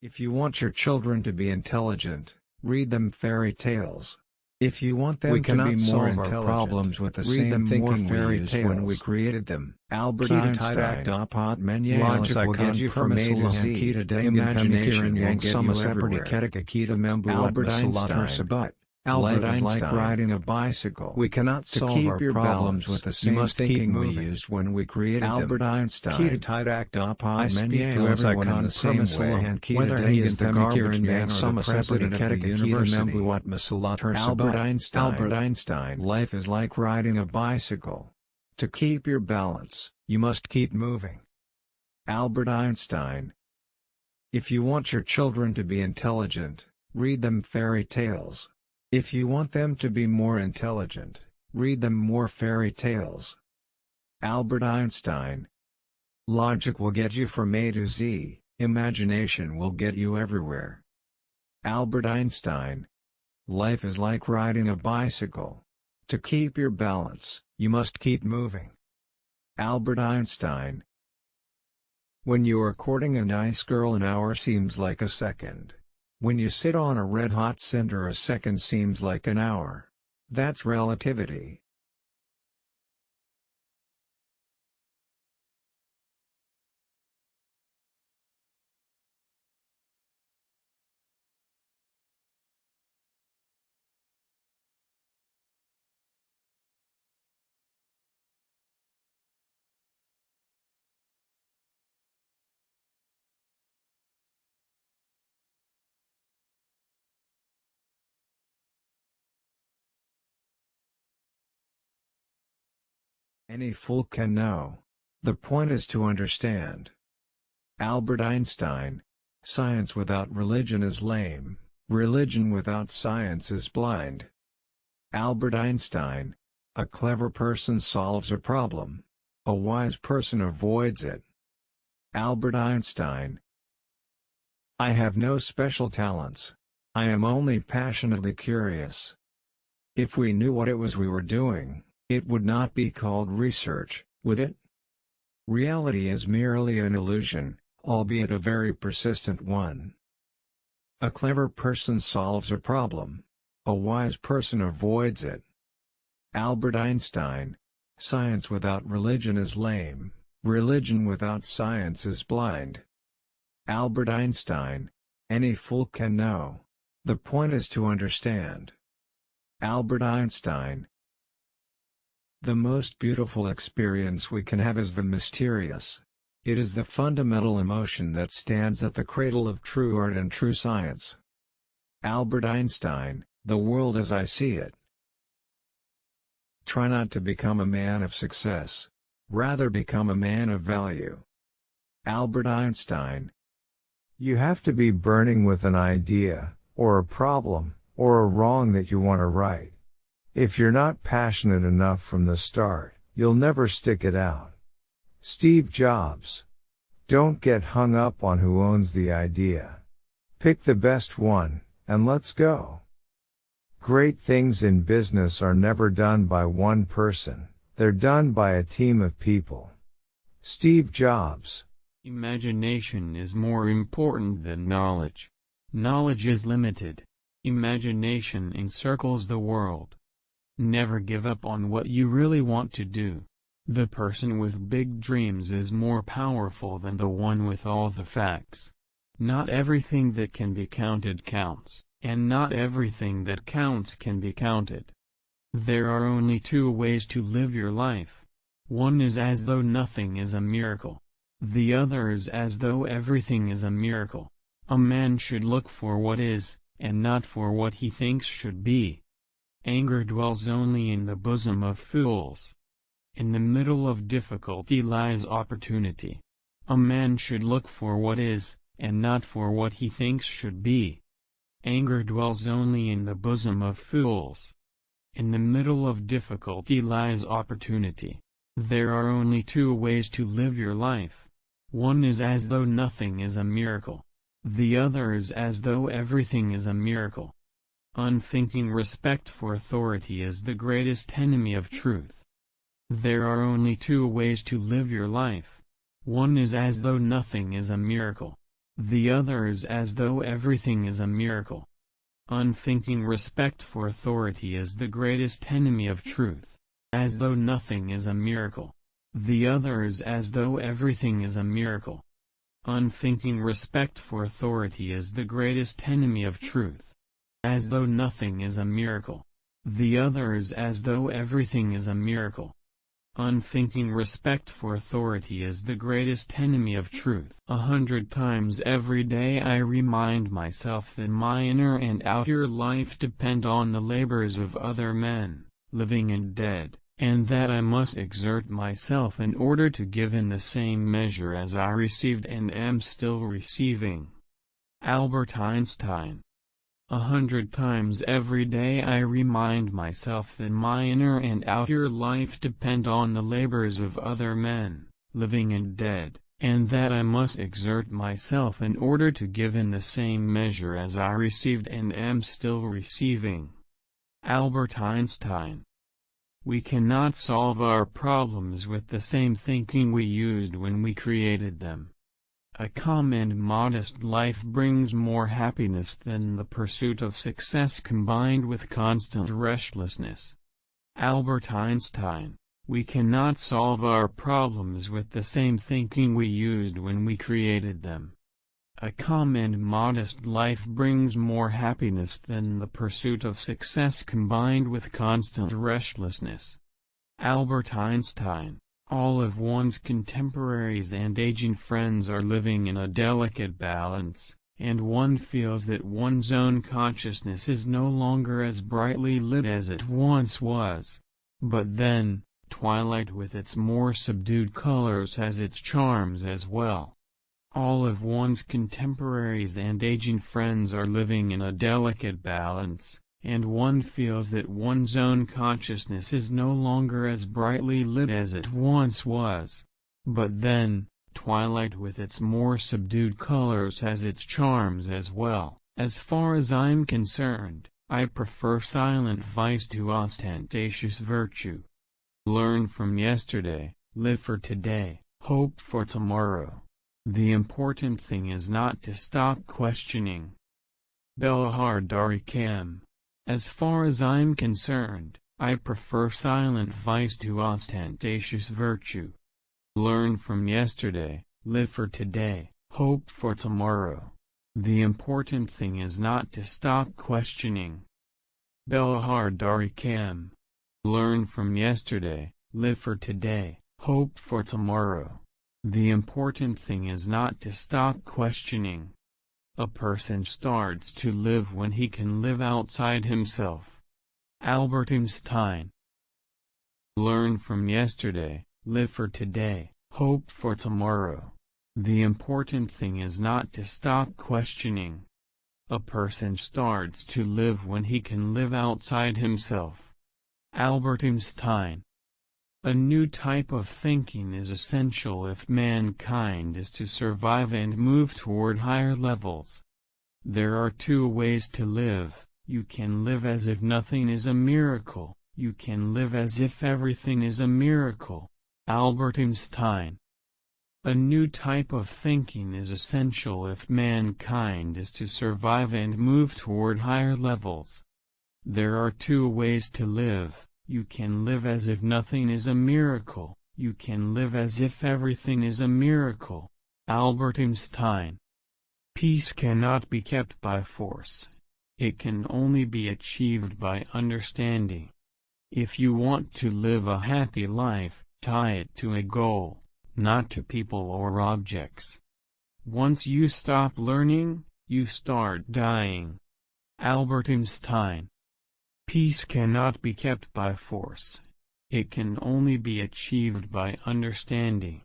If you want your children to be intelligent, read them fairy tales. If you want them We to be more solve our intelligent, problems with the read same them thinking we fairy used tales when we created them. Albert Einstein. tidak dapat menyelesaikan Logic will get you from A to Z. Imagination will get you everywhere. ketika kita membuat Albert Einstein. Albert Life is like Einstein. riding a bicycle. We cannot to solve keep our your problems balance, with the same thinking we used when we created Albert them. Einstein. Kita tidak dapat I speak to everyone in the same way, kita whether he is the garbage man or the president of the university. Albert Einstein. Albert Einstein. Life is like riding a bicycle. To keep your balance, you must keep moving. Albert Einstein. If you want your children to be intelligent, read them fairy tales. If you want them to be more intelligent, read them more fairy tales. Albert Einstein. Logic will get you from A to Z, imagination will get you everywhere. Albert Einstein. Life is like riding a bicycle. To keep your balance, you must keep moving. Albert Einstein. When you are courting a nice girl an hour seems like a second. When you sit on a red-hot cinder a second seems like an hour. That's relativity. Any fool can know. The point is to understand. Albert Einstein. Science without religion is lame, religion without science is blind. Albert Einstein. A clever person solves a problem. A wise person avoids it. Albert Einstein. I have no special talents. I am only passionately curious. If we knew what it was we were doing, it would not be called research, would it? Reality is merely an illusion, albeit a very persistent one. A clever person solves a problem. A wise person avoids it. Albert Einstein. Science without religion is lame, religion without science is blind. Albert Einstein. Any fool can know. The point is to understand. Albert Einstein. The most beautiful experience we can have is the mysterious. It is the fundamental emotion that stands at the cradle of true art and true science. Albert Einstein, The World as I See It. Try not to become a man of success. Rather become a man of value. Albert Einstein. You have to be burning with an idea, or a problem, or a wrong that you want to right. If you're not passionate enough from the start, you'll never stick it out. Steve Jobs. Don't get hung up on who owns the idea. Pick the best one, and let's go. Great things in business are never done by one person, they're done by a team of people. Steve Jobs. Imagination is more important than knowledge. Knowledge is limited. Imagination encircles the world. Never give up on what you really want to do. The person with big dreams is more powerful than the one with all the facts. Not everything that can be counted counts, and not everything that counts can be counted. There are only two ways to live your life. One is as though nothing is a miracle. The other is as though everything is a miracle. A man should look for what is, and not for what he thinks should be. Anger dwells only in the bosom of fools. In the middle of difficulty lies opportunity. A man should look for what is, and not for what he thinks should be. Anger dwells only in the bosom of fools. In the middle of difficulty lies opportunity. There are only two ways to live your life. One is as though nothing is a miracle. The other is as though everything is a miracle. Unthinking respect for authority is the greatest enemy of truth. There are only two ways to live your life. One is as though nothing is a miracle. The other is as though everything is a miracle. Unthinking respect for authority is the greatest enemy of truth, as though nothing is a miracle. The other is as though everything is a miracle. Unthinking respect for authority is the greatest enemy of truth, as though nothing is a miracle. The other is as though everything is a miracle. Unthinking respect for authority is the greatest enemy of truth. A hundred times every day I remind myself that my inner and outer life depend on the labors of other men, living and dead, and that I must exert myself in order to give in the same measure as I received and am still receiving. Albert Einstein a hundred times every day I remind myself that my inner and outer life depend on the labors of other men, living and dead, and that I must exert myself in order to give in the same measure as I received and am still receiving. Albert Einstein We cannot solve our problems with the same thinking we used when we created them. A calm and modest life brings more happiness than the pursuit of success combined with constant restlessness. Albert Einstein We cannot solve our problems with the same thinking we used when we created them. A calm and modest life brings more happiness than the pursuit of success combined with constant restlessness. Albert Einstein all of one's contemporaries and aging friends are living in a delicate balance, and one feels that one's own consciousness is no longer as brightly lit as it once was. But then, twilight with its more subdued colors has its charms as well. All of one's contemporaries and aging friends are living in a delicate balance, and one feels that one's own consciousness is no longer as brightly lit as it once was. But then, twilight with its more subdued colors has its charms as well. As far as I'm concerned, I prefer silent vice to ostentatious virtue. Learn from yesterday, live for today, hope for tomorrow. The important thing is not to stop questioning. Belahar Dari Kam as far as I'm concerned, I prefer silent vice to ostentatious virtue. Learn from yesterday, live for today, hope for tomorrow. The important thing is not to stop questioning. Belahar Dari Kam. Learn from yesterday, live for today, hope for tomorrow. The important thing is not to stop questioning. A person starts to live when he can live outside himself. Albert Einstein Learn from yesterday, live for today, hope for tomorrow. The important thing is not to stop questioning. A person starts to live when he can live outside himself. Albert Einstein a new type of thinking is essential if mankind is to survive and move toward higher levels. There are two ways to live, you can live as if nothing is a miracle, you can live as if everything is a miracle. Albert Einstein A new type of thinking is essential if mankind is to survive and move toward higher levels. There are two ways to live you can live as if nothing is a miracle, you can live as if everything is a miracle. Albert Einstein Peace cannot be kept by force. It can only be achieved by understanding. If you want to live a happy life, tie it to a goal, not to people or objects. Once you stop learning, you start dying. Albert Einstein Peace cannot be kept by force. It can only be achieved by understanding.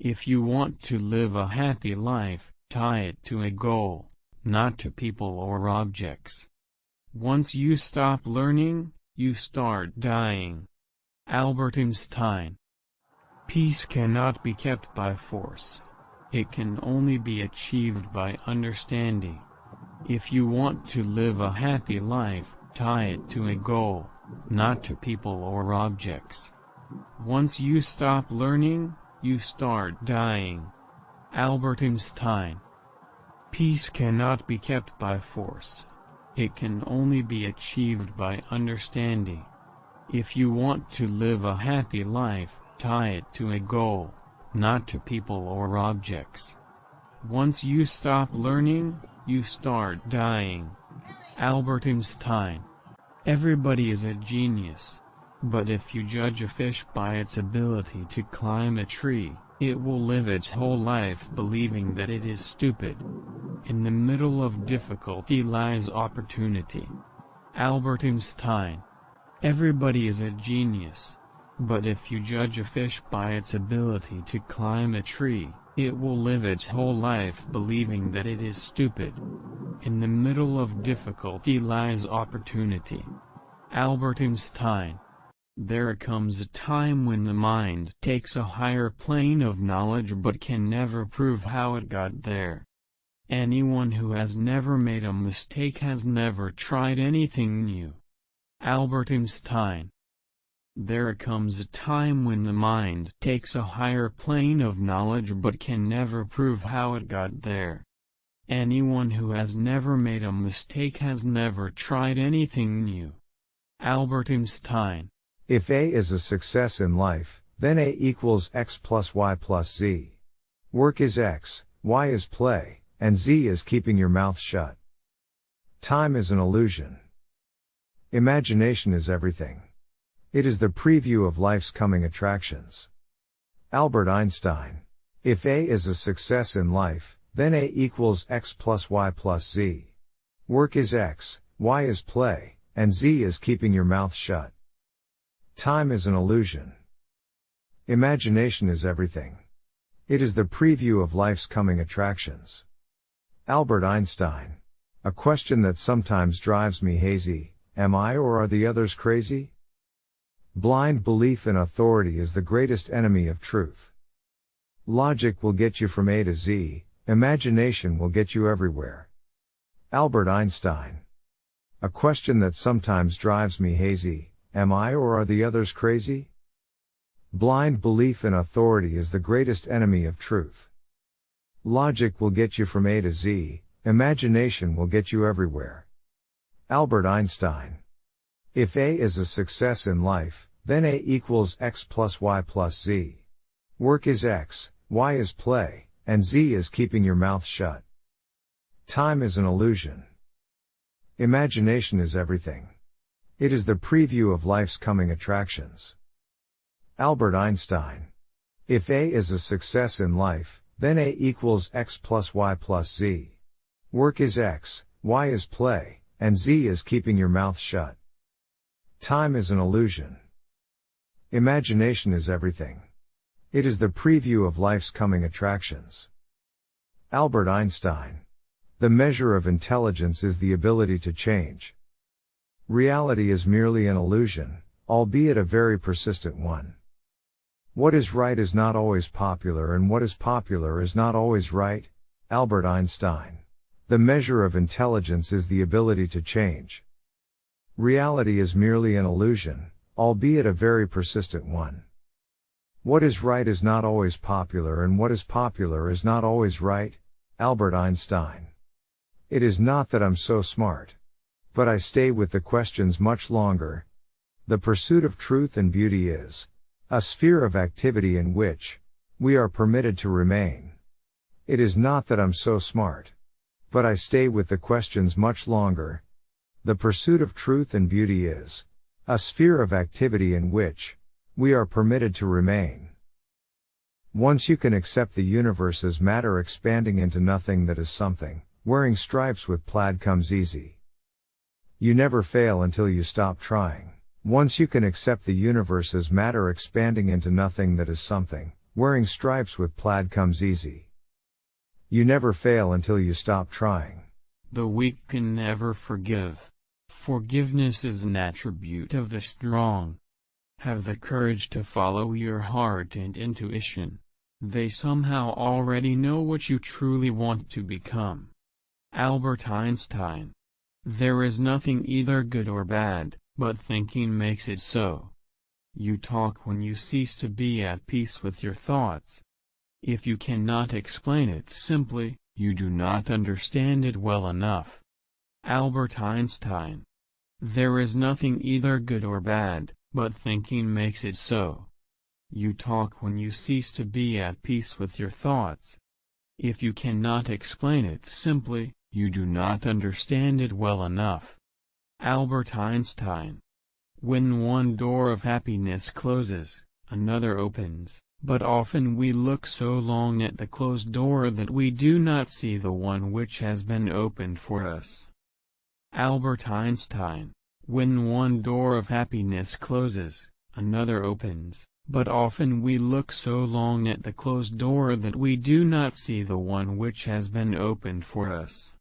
If you want to live a happy life, tie it to a goal, not to people or objects. Once you stop learning, you start dying. Albert Einstein Peace cannot be kept by force. It can only be achieved by understanding. If you want to live a happy life, Tie it to a goal, not to people or objects. Once you stop learning, you start dying. Albert Einstein Peace cannot be kept by force. It can only be achieved by understanding. If you want to live a happy life, tie it to a goal, not to people or objects. Once you stop learning, you start dying. Albert Einstein. Everybody is a genius. But if you judge a fish by its ability to climb a tree, it will live its whole life believing that it is stupid. In the middle of difficulty lies opportunity. Albert Einstein. Everybody is a genius. But if you judge a fish by its ability to climb a tree, it will live its whole life believing that it is stupid. In the middle of difficulty lies opportunity. Albert Einstein. There comes a time when the mind takes a higher plane of knowledge but can never prove how it got there. Anyone who has never made a mistake has never tried anything new. Albert Einstein There comes a time when the mind takes a higher plane of knowledge but can never prove how it got there. Anyone who has never made a mistake has never tried anything new. Albert Einstein If A is a success in life, then A equals X plus Y plus Z. Work is X, Y is play, and Z is keeping your mouth shut. Time is an illusion. Imagination is everything. It is the preview of life's coming attractions. Albert Einstein. If A is a success in life, then A equals X plus Y plus Z. Work is X, Y is play, and Z is keeping your mouth shut. Time is an illusion. Imagination is everything. It is the preview of life's coming attractions. Albert Einstein. A question that sometimes drives me hazy, am I or are the others crazy? Blind belief in authority is the greatest enemy of truth. Logic will get you from A to Z, imagination will get you everywhere. Albert Einstein. A question that sometimes drives me hazy, am I or are the others crazy? Blind belief in authority is the greatest enemy of truth. Logic will get you from A to Z, imagination will get you everywhere. Albert Einstein. If A is a success in life, then A equals X plus Y plus Z. Work is X, Y is play, and Z is keeping your mouth shut. Time is an illusion. Imagination is everything. It is the preview of life's coming attractions. Albert Einstein. If A is a success in life, then A equals X plus Y plus Z. Work is X, Y is play, and Z is keeping your mouth shut. Time is an illusion. Imagination is everything. It is the preview of life's coming attractions. Albert Einstein. The measure of intelligence is the ability to change. Reality is merely an illusion, albeit a very persistent one. What is right is not always popular and what is popular is not always right. Albert Einstein. The measure of intelligence is the ability to change. Reality is merely an illusion, albeit a very persistent one. What is right is not always popular and what is popular is not always right. Albert Einstein. It is not that I'm so smart. But I stay with the questions much longer. The pursuit of truth and beauty is, a sphere of activity in which we are permitted to remain. It is not that I'm so smart. But I stay with the questions much longer. The pursuit of truth and beauty is a sphere of activity in which we are permitted to remain. Once you can accept the universe as matter expanding into nothing that is something, wearing stripes with plaid comes easy. You never fail until you stop trying. Once you can accept the universe as matter expanding into nothing that is something, wearing stripes with plaid comes easy. You never fail until you stop trying. The weak can never forgive. Forgiveness is an attribute of the strong. Have the courage to follow your heart and intuition. They somehow already know what you truly want to become. Albert Einstein. There is nothing either good or bad, but thinking makes it so. You talk when you cease to be at peace with your thoughts. If you cannot explain it simply, you do not understand it well enough. Albert Einstein. There is nothing either good or bad, but thinking makes it so. You talk when you cease to be at peace with your thoughts. If you cannot explain it simply, you do not understand it well enough. Albert Einstein. When one door of happiness closes, another opens, but often we look so long at the closed door that we do not see the one which has been opened for us. Albert Einstein. When one door of happiness closes, another opens, but often we look so long at the closed door that we do not see the one which has been opened for us.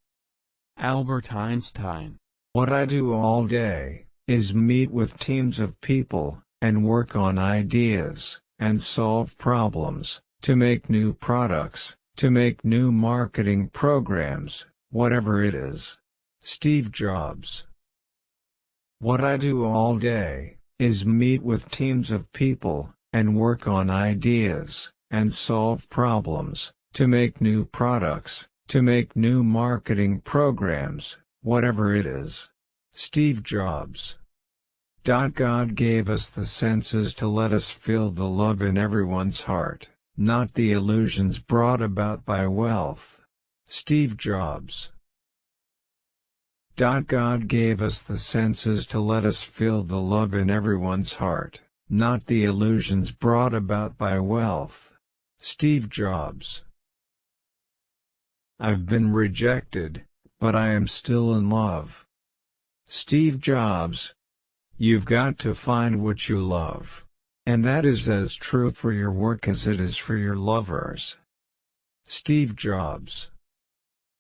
Albert Einstein. What I do all day, is meet with teams of people, and work on ideas, and solve problems, to make new products, to make new marketing programs, whatever it is. Steve Jobs what I do all day, is meet with teams of people, and work on ideas, and solve problems, to make new products, to make new marketing programs, whatever it is. Steve Jobs God gave us the senses to let us feel the love in everyone's heart, not the illusions brought about by wealth. Steve Jobs God gave us the senses to let us feel the love in everyone's heart, not the illusions brought about by wealth. Steve Jobs I've been rejected, but I am still in love. Steve Jobs You've got to find what you love. And that is as true for your work as it is for your lovers. Steve Jobs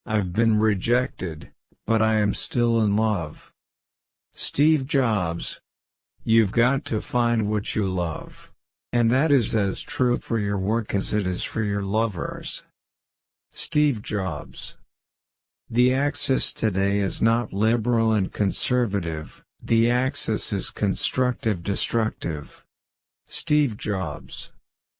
I've been rejected, but I am still in love. Steve Jobs. You've got to find what you love. And that is as true for your work as it is for your lovers. Steve Jobs. The axis today is not liberal and conservative, the axis is constructive-destructive. Steve Jobs